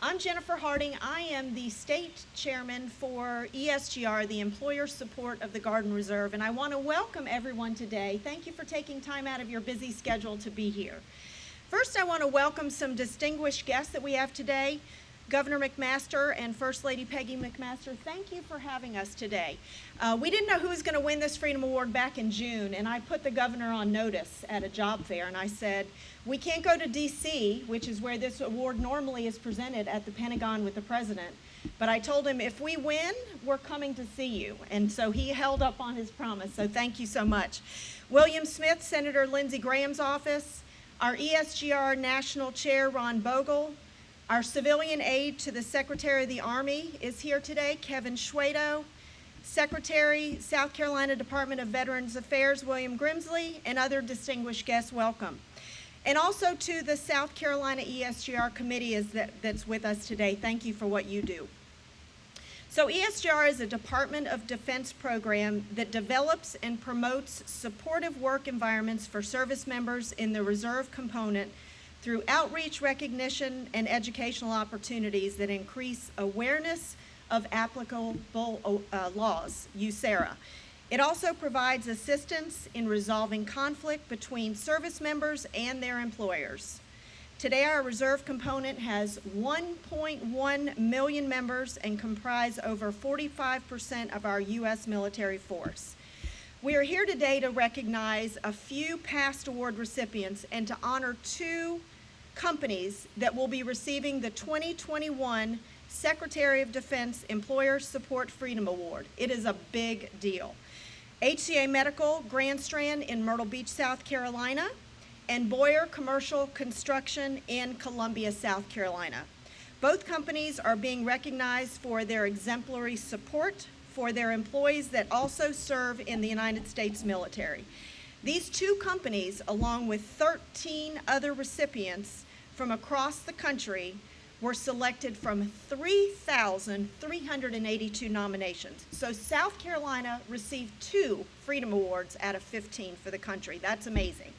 I'm Jennifer Harding. I am the state chairman for ESGR, the Employer Support of the Guard and Reserve, and I want to welcome everyone today. Thank you for taking time out of your busy schedule to be here. First, I want to welcome some distinguished guests that we have today. Governor McMaster and First Lady Peggy McMaster, thank you for having us today. Uh, we didn't know who was going to win this Freedom Award back in June, and I put the governor on notice at a job fair, and I said, we can't go to D.C., which is where this award normally is presented at the Pentagon with the president, but I told him, if we win, we're coming to see you. And so he held up on his promise, so thank you so much. William Smith, Senator Lindsey Graham's office, our ESGR National Chair, Ron Bogle, our civilian aide to the Secretary of the Army is here today, Kevin Shwedo. Secretary, South Carolina Department of Veterans Affairs, William Grimsley, and other distinguished guests, welcome. And also to the South Carolina ESGR committee is that, that's with us today. Thank you for what you do. So ESGR is a Department of Defense program that develops and promotes supportive work environments for service members in the reserve component through outreach, recognition, and educational opportunities that increase awareness of applicable uh, laws, USERRA. It also provides assistance in resolving conflict between service members and their employers. Today, our reserve component has 1.1 million members and comprise over 45% of our U.S. military force. We are here today to recognize a few past award recipients and to honor two companies that will be receiving the 2021 Secretary of Defense Employer Support Freedom Award. It is a big deal. HCA Medical Grand Strand in Myrtle Beach, South Carolina, and Boyer Commercial Construction in Columbia, South Carolina. Both companies are being recognized for their exemplary support for their employees that also serve in the United States military. These two companies, along with 13 other recipients from across the country, were selected from 3,382 nominations. So South Carolina received two Freedom Awards out of 15 for the country. That's amazing.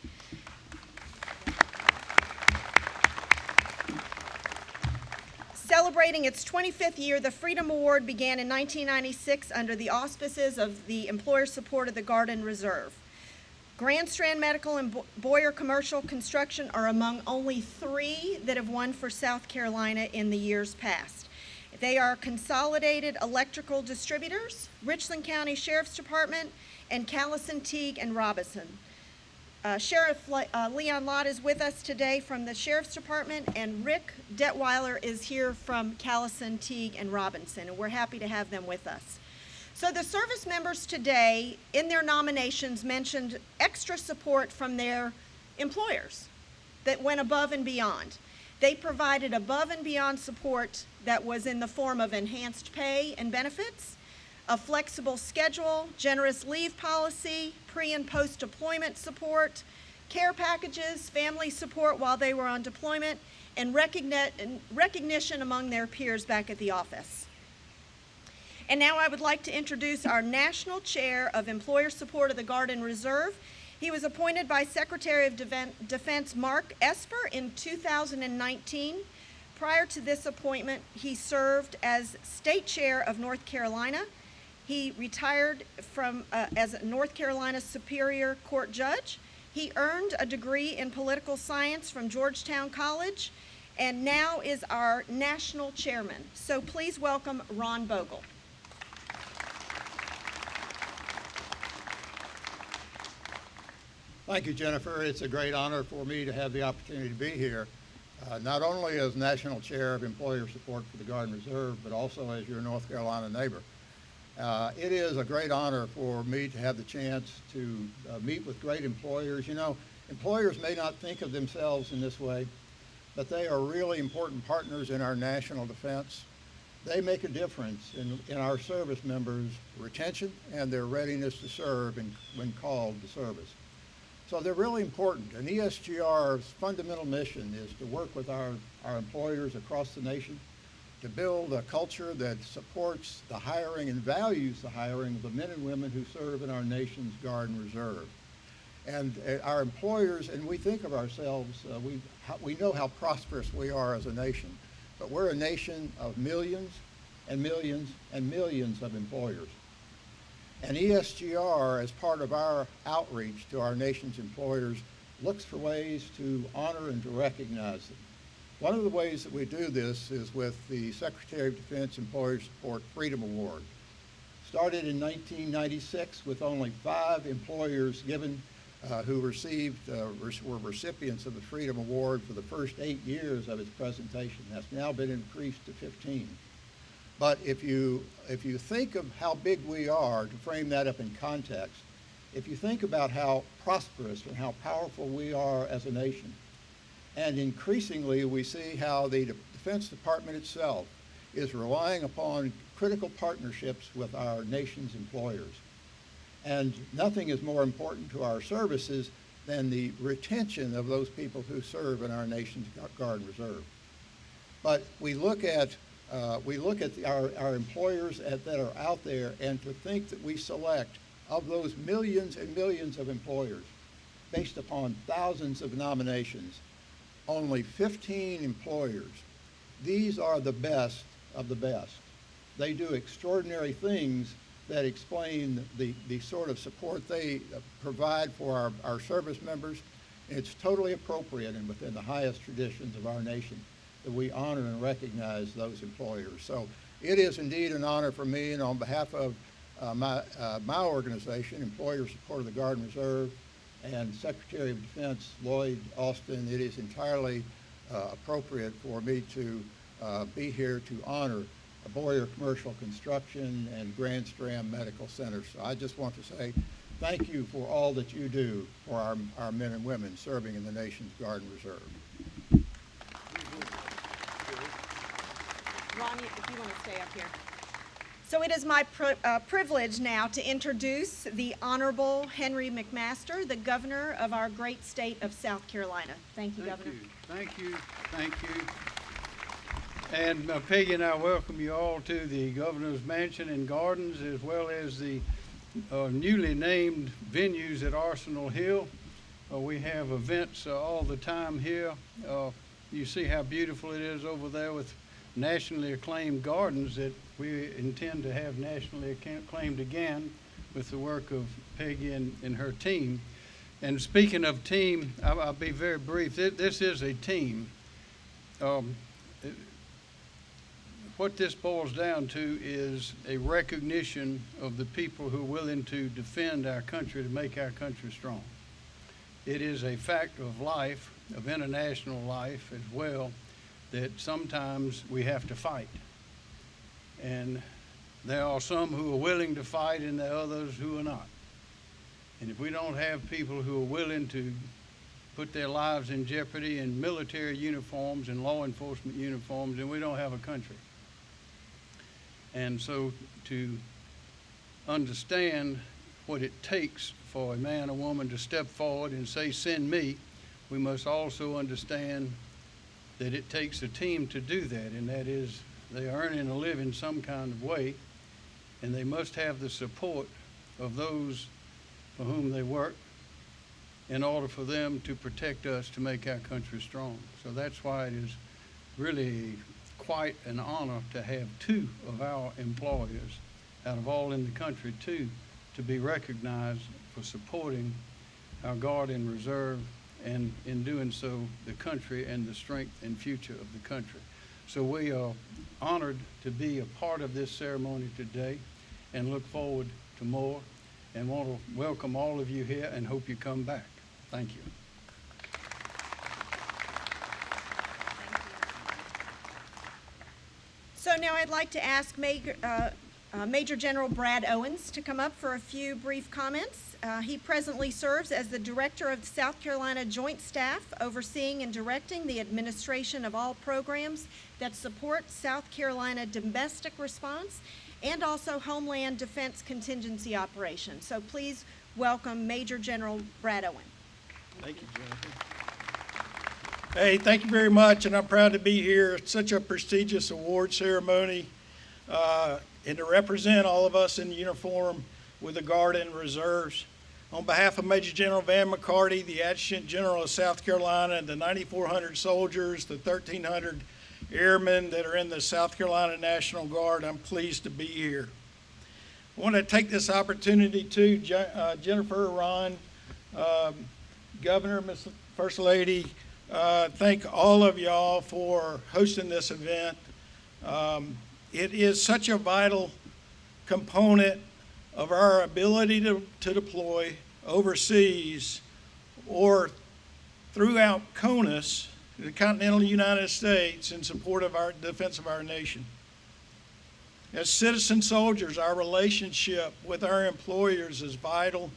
Celebrating its 25th year, the Freedom Award began in 1996 under the auspices of the Employer Support of the Guard and Reserve. Grand Strand Medical and Boyer Commercial Construction are among only three that have won for South Carolina in the years past. They are Consolidated Electrical Distributors, Richland County Sheriff's Department, and Callison Teague and Robinson. Uh, Sheriff Le uh, Leon Lott is with us today from the Sheriff's Department, and Rick Detweiler is here from Callison, Teague, and Robinson, and we're happy to have them with us. So the service members today, in their nominations, mentioned extra support from their employers that went above and beyond. They provided above and beyond support that was in the form of enhanced pay and benefits, a flexible schedule, generous leave policy, pre and post deployment support, care packages, family support while they were on deployment, and recognition among their peers back at the office. And now I would like to introduce our National Chair of Employer Support of the Guard and Reserve. He was appointed by Secretary of Defense Mark Esper in 2019. Prior to this appointment, he served as State Chair of North Carolina, he retired from uh, as a North Carolina Superior Court judge. He earned a degree in political science from Georgetown College and now is our national chairman. So please welcome Ron Bogle. Thank you, Jennifer. It's a great honor for me to have the opportunity to be here, uh, not only as National Chair of Employer Support for the Guard and Reserve, but also as your North Carolina neighbor. Uh, it is a great honor for me to have the chance to uh, meet with great employers. You know, employers may not think of themselves in this way, but they are really important partners in our national defense. They make a difference in, in our service members' retention and their readiness to serve in, when called to service. So they're really important. And ESGR's fundamental mission is to work with our, our employers across the nation to build a culture that supports the hiring and values the hiring of the men and women who serve in our nation's Guard and Reserve. And uh, our employers, and we think of ourselves, uh, we, we know how prosperous we are as a nation. but we're a nation of millions and millions and millions of employers. And ESGR, as part of our outreach to our nation's employers, looks for ways to honor and to recognize them. One of the ways that we do this is with the Secretary of Defense Employer Support Freedom Award. Started in 1996 with only five employers given uh, who received, uh, were recipients of the Freedom Award for the first eight years of its presentation. That's now been increased to 15. But if you, if you think of how big we are, to frame that up in context, if you think about how prosperous and how powerful we are as a nation, and increasingly we see how the De- Defense Department itself is relying upon critical partnerships with our nation's employers. And nothing is more important to our services than the retention of those people who serve in our nation's Guard and Reserve. But we look at, uh, we look at the- our, our employers at, that are out there and to think that we select of those millions and millions of employers based upon thousands of nominations, only 15 employers. These are the best of the best. They do extraordinary things that explain the, the sort of support they provide for our, our service members. It's totally appropriate and within the highest traditions of our nation that we honor and recognize those employers. So it is indeed an honor for me and on behalf of uh, my, uh, my organization, Employer Support of the Guard and Reserve, and Secretary of Defense Lloyd Austin, it is entirely uh, appropriate for me to uh, be here to honor Boyer Commercial Construction and Grand Strand Medical Center. So I just want to say thank you for all that you do for our, our men and women serving in the nation's Guard and Reserve. Ronnie, if you want to stay up here. So it is my uh, privilege now to introduce the Honorable Henry McMaster, the Governor of our great state of South Carolina. Thank you, Thank Governor. you, thank you, thank you. And uh, Peggy and I welcome you all to the Governor's Mansion and Gardens, as well as the uh, newly named venues at Arsenal Hill. Uh, We have events uh, all the time here. Uh, You see how beautiful it is over there with nationally acclaimed gardens that we intend to have nationally acclaimed again with the work of Peggy and, and her team. And speaking of team, I'll, I'll be very brief. This, this is a team. Um, it- what this boils down to is a recognition of the people who are willing to defend our country to make our country strong. It is a fact of life, of international life as well, that sometimes we have to fight. And there are some who are willing to fight and there are others who are not. And if we don't have people who are willing to put their lives in jeopardy in military uniforms and law enforcement uniforms, then we don't have a country. And so to understand what it takes for a man or woman to step forward and say, send me, we must also understand that it takes a team to do that, and that is they are earning a living some kind of way, and they must have the support of those for whom they work in order for them to protect us to make our country strong. So that's why it is really quite an honor to have two of our employers out of all in the country, too, to be recognized for supporting our Guard and Reserve and in doing so, the country and the strength and future of the country. So we are honored to be a part of this ceremony today and look forward to more and want to welcome all of you here and hope you come back. Thank you. So now I'd like to ask Major, uh, uh, Major General Brad Owens to come up for a few brief comments. Uh, he presently serves as the Director of the South Carolina Joint Staff, overseeing and directing the administration of all programs that support South Carolina domestic response and also Homeland Defense Contingency Operations. So please welcome Major General Brad Owen. Thank you, Jennifer. Hey, thank you very much, and I'm proud to be here. It's such a prestigious award ceremony, uh, and to represent all of us in uniform with the Guard and Reserves. On behalf of Major General Van McCarty, the Adjutant General of South Carolina, the 9,400 soldiers, the 1,300 airmen that are in the South Carolina National Guard. I'm pleased to be here. I want to take this opportunity to uh, Jennifer, Ron, um, Governor, Ms. First Lady, uh, thank all of y'all for hosting this event. Um, It is such a vital component of our ability to, to deploy overseas or throughout CONUS, the continental United States, in support of our defense of our nation. As citizen soldiers, our relationship with our employers is vital,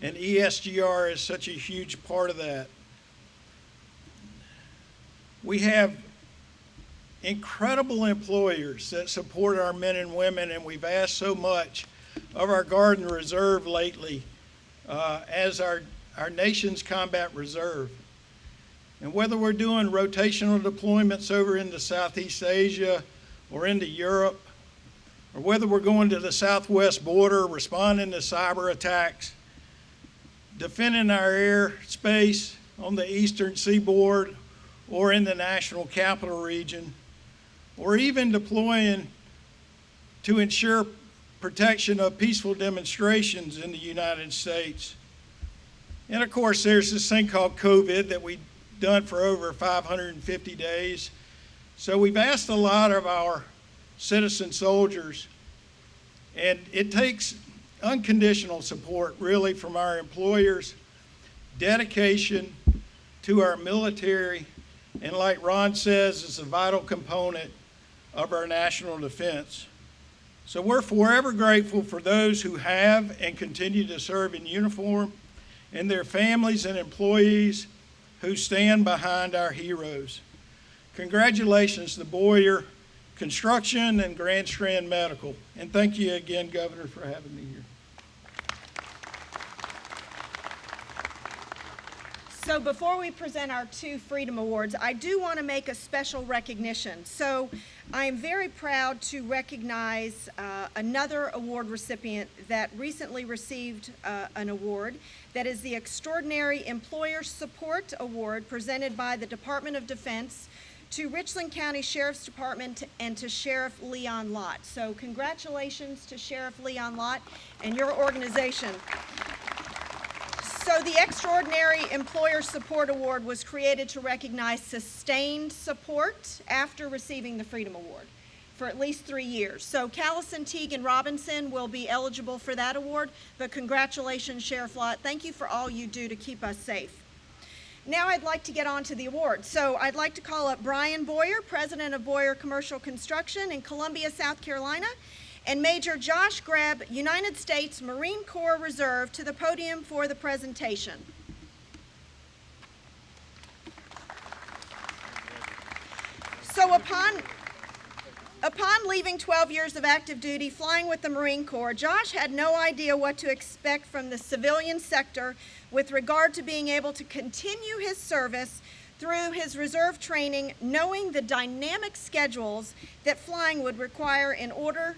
and ESGR is such a huge part of that. We have incredible employers that support our men and women, and we've asked so much of our Guard and Reserve lately uh, as our, our nation's combat reserve. And whether we're doing rotational deployments over into Southeast Asia or into Europe, or whether we're going to the southwest border, responding to cyber attacks, defending our airspace on the eastern seaboard or in the national capital region, or even deploying to ensure protection of peaceful demonstrations in the United States. And of course, there's this thing called COVID that we've done for over 550 days. So we've asked a lot of our citizen soldiers, and it takes unconditional support really from our employers, dedication to our military, and like Ron says, it's a vital component of our national defense. So we're forever grateful for those who have and continue to serve in uniform and their families and employees who stand behind our heroes. Congratulations to Boyer Construction and Grand Strand Medical. And thank you again, Governor, for having me here. So before we present our two Freedom Awards, I do want to make a special recognition. So I am very proud to recognize uh, another award recipient that recently received uh, an award. That is the Extraordinary Employer Support Award presented by the Department of Defense to Richland County Sheriff's Department and to Sheriff Leon Lott. So congratulations to Sheriff Leon Lott and your organization. So the Extraordinary Employer Support Award was created to recognize sustained support after receiving the Freedom Award for at least three years. So Callison, Teague, and Robinson will be eligible for that award, but congratulations, Sheriff Lott. Thank you for all you do to keep us safe. Now I'd like to get on to the awards. So I'd like to call up Brian Boyer, President of Boyer Commercial Construction in Columbia, South Carolina, and Major Josh Greb, United States Marine Corps Reserve, to the podium for the presentation. So upon Upon leaving 12 years of active duty flying with the Marine Corps, Josh had no idea what to expect from the civilian sector with regard to being able to continue his service through his reserve training, knowing the dynamic schedules that flying would require in order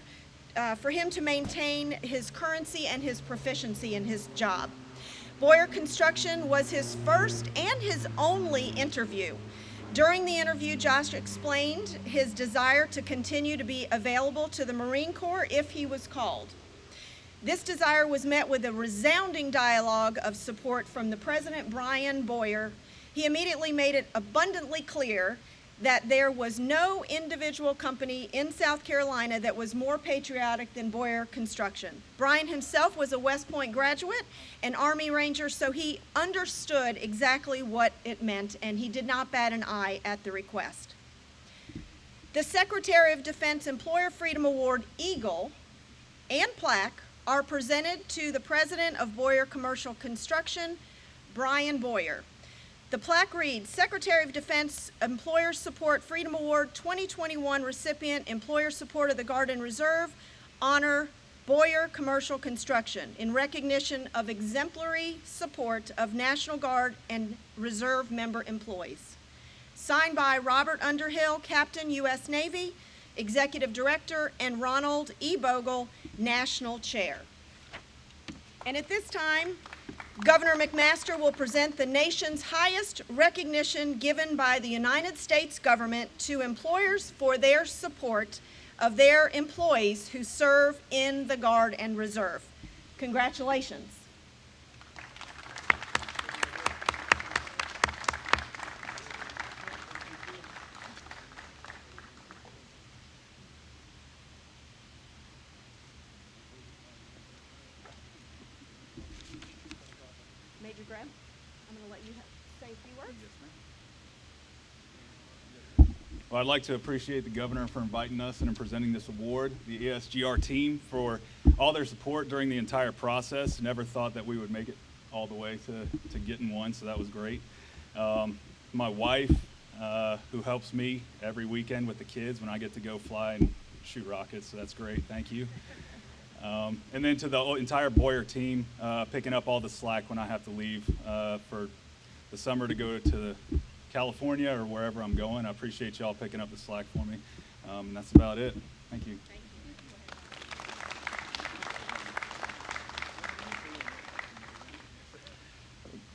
uh, for him to maintain his currency and his proficiency in his job. Boyer Construction was his first and his only interview. During the interview, Josh explained his desire to continue to be available to the Marine Corps if he was called. This desire was met with a resounding dialogue of support from the President Brian Boyer. He immediately made it abundantly clear that there was no individual company in South Carolina that was more patriotic than Boyer Construction. Brian himself was a West Point graduate, an Army Ranger, so he understood exactly what it meant, and he did not bat an eye at the request. The Secretary of Defense Employer Freedom Award Eagle and plaque are presented to the President of Boyer Commercial Construction, Brian Boyer. The plaque reads, Secretary of Defense Employer Support Freedom Award 2021 recipient, Employer Support of the Guard and Reserve, honor Boyer Commercial Construction in recognition of exemplary support of National Guard and Reserve member employees. Signed by Robert Underhill, Captain, U.S. Navy, Executive Director, and Ronald E. Bogle, National Chair. And at this time, Governor McMaster will present the nation's highest recognition given by the United States government to employers for their support of their employees who serve in the Guard and Reserve. Congratulations. Major Graham, I'm going to let you ha- say a few words. Well, I'd like to appreciate the governor for inviting us and presenting this award, the ESGR team for all their support during the entire process. Never thought that we would make it all the way to, to getting one, so that was great. Um, my wife, uh, who helps me every weekend with the kids when I get to go fly and shoot rockets, so that's great. Thank you. Um, and then to the entire Boyer team, uh, picking up all the slack when I have to leave uh, for the summer to go to California or wherever I'm going. I appreciate y'all picking up the slack for me. Um, that's about it. Thank you.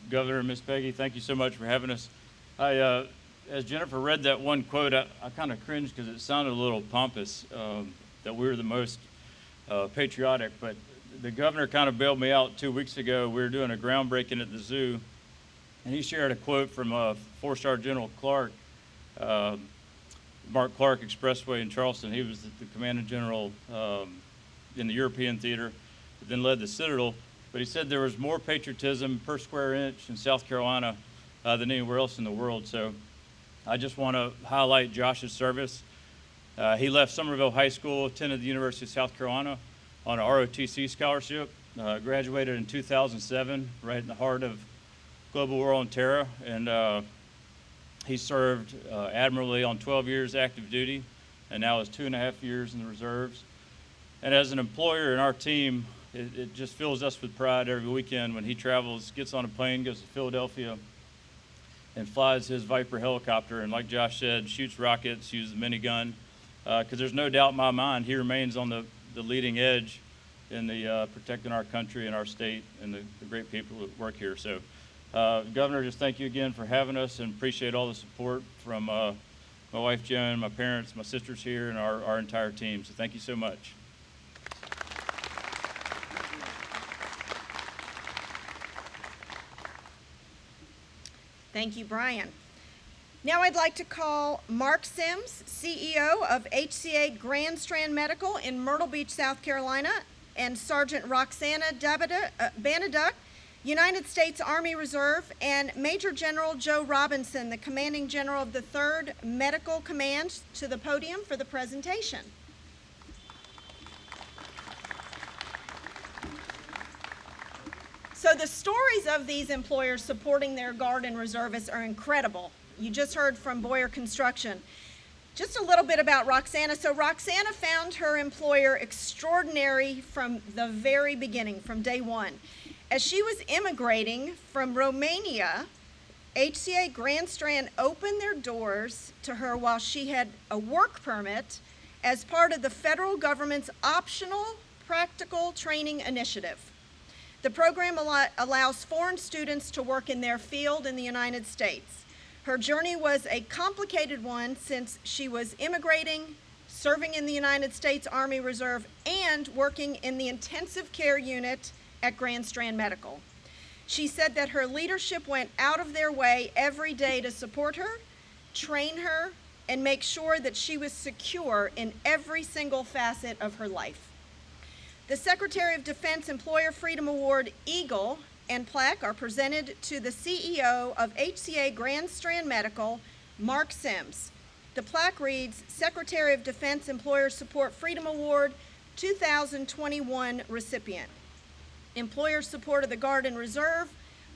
Governor, Miss Peggy, thank you so much for having us. I, uh, as Jennifer read that one quote, I, I kind of cringed because it sounded a little pompous um, that we were the most uh, patriotic. But the governor kind of bailed me out two weeks ago. We were doing a groundbreaking at the zoo, and he shared a quote from uh, four-star General Clark, um Mark Clark Expressway in Charleston. He was the, commanding general um, in the European theater, then led the Citadel. But he said there was more patriotism per square inch in South Carolina uh, than anywhere else in the world. So I just want to highlight Josh's service. Uh, he left Summerville High School, attended the University of South Carolina on a ROTC scholarship, uh, graduated in 2007, right in the heart of global war on terror, and uh, he served uh, admirably on 12 years active duty, and now is two and a half years in the reserves. And as an employer in our team, it, it just fills us with pride every weekend when he travels, gets on a plane, goes to Philadelphia, and flies his Viper helicopter. And like Josh said, shoots rockets, uses a minigun. Because there's no doubt in my mind he remains on the, the leading edge in the uh, protecting our country and our state and the, the great people that work here. So, uh, Governor, just thank you again for having us and appreciate all the support from uh, my wife Joan, my parents, my sisters here, and our, our entire team. So, thank you so much. Thank you, Brian. Now I'd like to call Mark Sims, CEO of HCA Grand Strand Medical in Myrtle Beach, South Carolina, and Sergeant Roxana Dabada- uh, Banaduk, United States Army Reserve, and Major General Joe Robinson, the commanding general of the 3rd Medical Command, to the podium for the presentation. So the stories of these employers supporting their guard and reservists are incredible. You just heard from Boyer Construction. Just a little bit about Roxana. So Roxana found her employer extraordinary from the very beginning, from day one. As she was immigrating from Romania, HCA Grand Strand opened their doors to her while she had a work permit as part of the federal government's optional practical training initiative. The program allows foreign students to work in their field in the United States. Her journey was a complicated one since she was immigrating, serving in the United States Army Reserve, and working in the intensive care unit at Grand Strand Medical. She said that her leadership went out of their way every day to support her, train her, and make sure that she was secure in every single facet of her life. The Secretary of Defense Employer Freedom Award Eagle and plaque are presented to the CEO of HCA Grand Strand Medical, Mark Sims. The plaque reads Secretary of Defense Employer Support Freedom Award 2021 recipient. Employer support of the Guard and Reserve,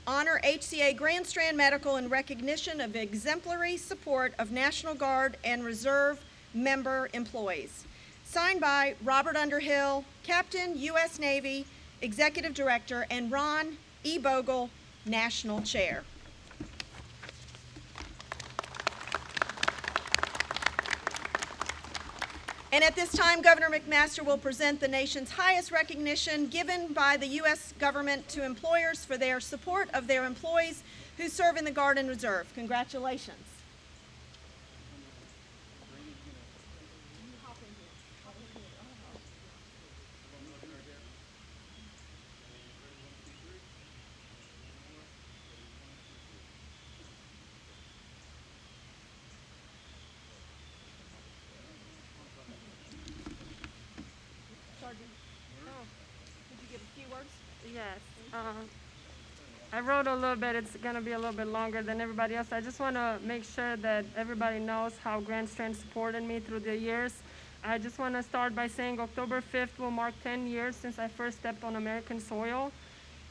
honor HCA Grand Strand Medical in recognition of exemplary support of National Guard and Reserve member employees. Signed by Robert Underhill, Captain, U.S. Navy, Executive Director, and Ron E. Bogle, National Chair. And at this time, Governor McMaster will present the nation's highest recognition given by the U.S. government to employers for their support of their employees who serve in the Guard and Reserve. Congratulations. Sergeant, could you give a few words? Yes. Uh, I wrote a little bit. It's going to be a little bit longer than everybody else. I just want to make sure that everybody knows how Grand Strand supported me through the years. I just want to start by saying October 5th will mark 10 years since I first stepped on American soil.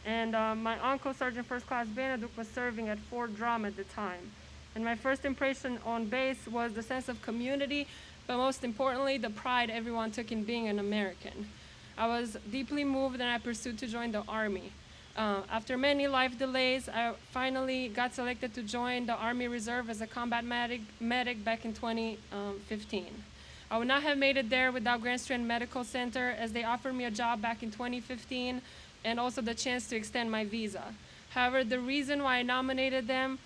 And uh, my uncle, Sergeant First Class Benedict, was serving at Fort Drum at the time. And my first impression on base was the sense of community, but most importantly, the pride everyone took in being an American. I was deeply moved and I pursued to join the Army. Uh, after many life delays, I finally got selected to join the Army Reserve as a combat medic, medic back in 2015. I would not have made it there without Grand Strand Medical Center as they offered me a job back in 2015 and also the chance to extend my visa. However, the reason why I nominated them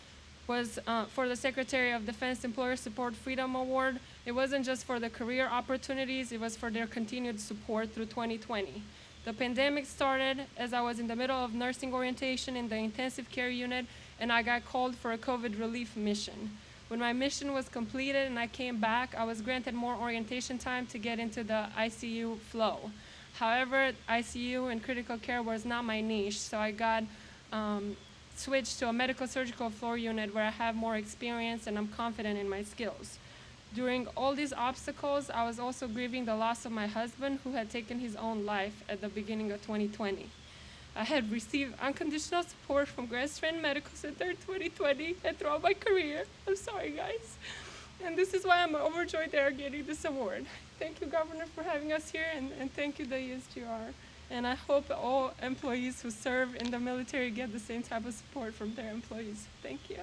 was uh, for the Secretary of Defense Employer Support Freedom Award. It wasn't just for the career opportunities, it was for their continued support through 2020. The pandemic started as I was in the middle of nursing orientation in the intensive care unit, and I got called for a COVID relief mission. When my mission was completed and I came back, I was granted more orientation time to get into the ICU flow. However, ICU and critical care was not my niche, so I got um, switched to a medical surgical floor unit where I have more experience and I'm confident in my skills. During all these obstacles, I was also grieving the loss of my husband who had taken his own life at the beginning of 2020. I had received unconditional support from Grand Strand Medical Center 2020 and throughout my career. I'm sorry, guys. And this is why I'm overjoyed they are getting this award. Thank you, Governor, for having us here, and, and thank you, the ESGR. And I hope all employees who serve in the military get the same type of support from their employees. Thank you.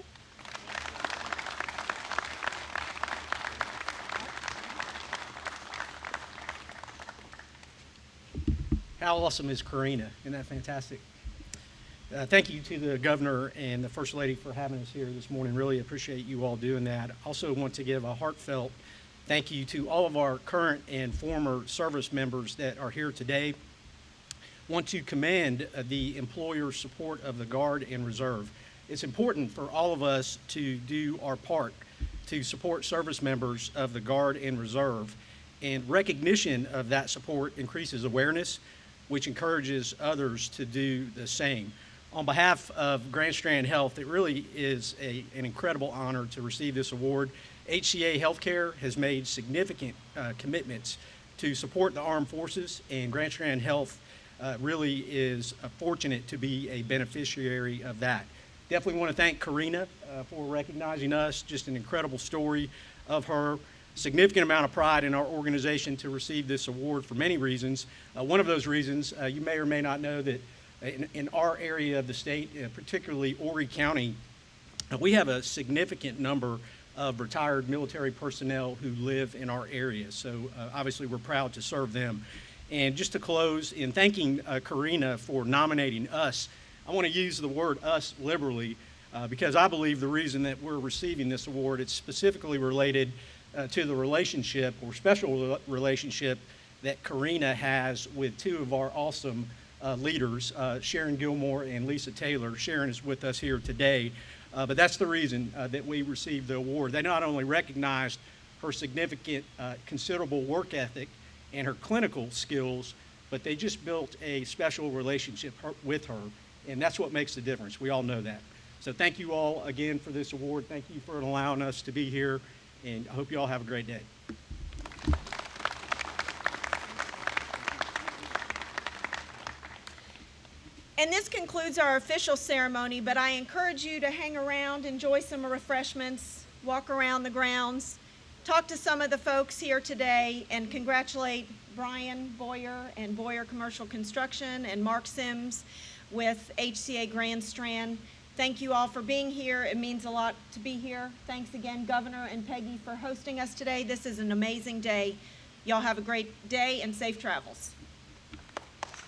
How awesome is Karina? Isn't that fantastic? Uh, thank you to the governor and the first lady for having us here this morning. Really appreciate you all doing that. Also want to give a heartfelt thank you to all of our current and former service members that are here today. Want to commend uh, the employer support of the Guard and Reserve. It's important for all of us to do our part to support service members of the Guard and Reserve. And recognition of that support increases awareness, which encourages others to do the same. On behalf of Grand Strand Health, it really is a, an incredible honor to receive this award. HCA Healthcare has made significant uh, commitments to support the armed forces, and Grand Strand Health uh, really is uh, fortunate to be a beneficiary of that. Definitely want to thank Karina uh, for recognizing us. Just an incredible story of her. Significant amount of pride in our organization to receive this award for many reasons. Uh, one of those reasons, uh, you may or may not know that in, in our area of the state, uh, particularly Horry County, uh, we have a significant number of retired military personnel who live in our area. So uh, obviously we're proud to serve them. And just to close, in thanking uh, Karina for nominating us, I want to use the word us liberally because I believe the reason that we're receiving this award, it's specifically related uh, to the relationship or special rela- relationship that Karina has with two of our awesome uh, leaders, uh, Sharon Gilmore and Lisa Taylor. Sharon is with us here today, uh, but that's the reason uh, that we received the award. They not only recognized her significant, uh, considerable work ethic and her clinical skills, but they just built a special relationship her- with her, and that's what makes the difference. We all know that. So thank you all again for this award. Thank you for allowing us to be here, and I hope you all have a great day. And this concludes our official ceremony, but I encourage you to hang around, enjoy some refreshments, walk around the grounds, talk to some of the folks here today, and congratulate Brian Boyer and Boyer Commercial Construction and Mark Sims with HCA Grand Strand. Thank you all for being here. It means a lot to be here. Thanks again, Governor and Peggy, for hosting us today. This is an amazing day Y'all have a great day and safe travels.